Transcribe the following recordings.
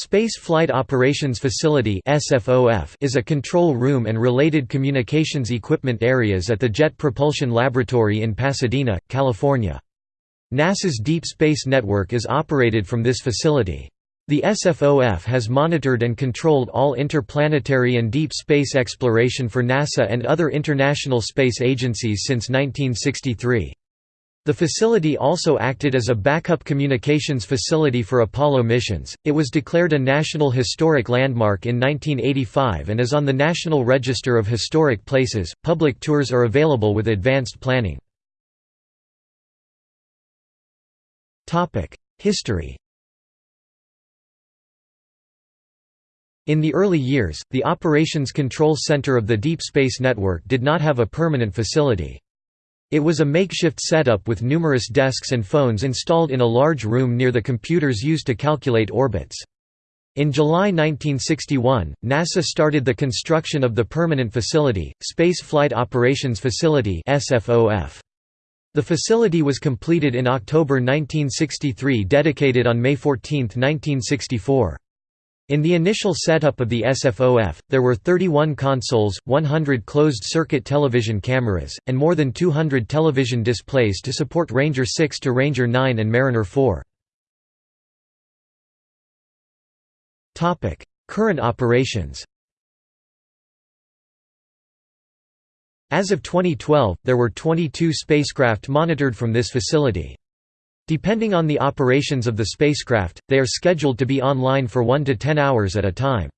Space Flight Operations Facility is a control room and related communications equipment areas at the Jet Propulsion Laboratory in Pasadena, California. NASA's Deep Space Network is operated from this facility. The SFOF has monitored and controlled all interplanetary and deep space exploration for NASA and other international space agencies since 1963. The facility also acted as a backup communications facility for Apollo missions. It was declared a National Historic Landmark in 1985 and is on the National Register of Historic Places. Public tours are available with advanced planning. Topic: History. In the early years, the Operations Control Center of the Deep Space Network did not have a permanent facility. It was a makeshift setup with numerous desks and phones installed in a large room near the computers used to calculate orbits. In July 1961, NASA started the construction of the permanent facility, Space Flight Operations Facility The facility was completed in October 1963 dedicated on May 14, 1964. In the initial setup of the SFOF, there were 31 consoles, 100 closed-circuit television cameras, and more than 200 television displays to support Ranger 6 to Ranger 9 and Mariner 4. Current operations As of 2012, there were 22 spacecraft monitored from this facility. Depending on the operations of the spacecraft, they are scheduled to be online for 1 to 10 hours at a time.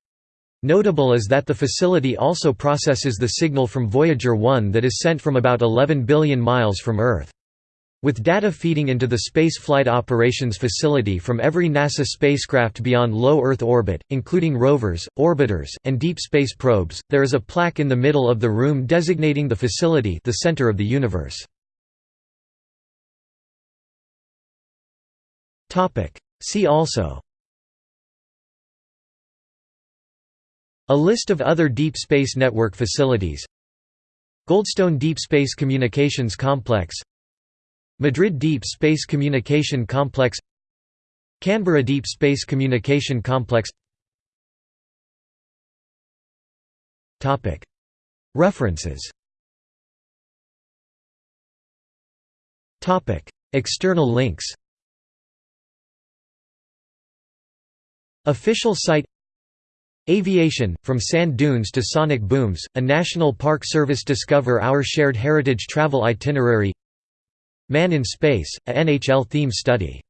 Notable is that the facility also processes the signal from Voyager 1 that is sent from about 11 billion miles from Earth. With data feeding into the Space Flight Operations Facility from every NASA spacecraft beyond low Earth orbit, including rovers, orbiters, and deep space probes, there is a plaque in the middle of the room designating the facility the center of the universe. See also. A list of other Deep Space Network facilities. Goldstone Deep Space Communications Complex. Madrid Deep Space Communication Complex. Canberra Deep Space Communication Complex. References. External links Official site Aviation, From Sand Dunes to Sonic Booms, a National Park Service Discover Our Shared Heritage travel itinerary Man in Space, a NHL theme study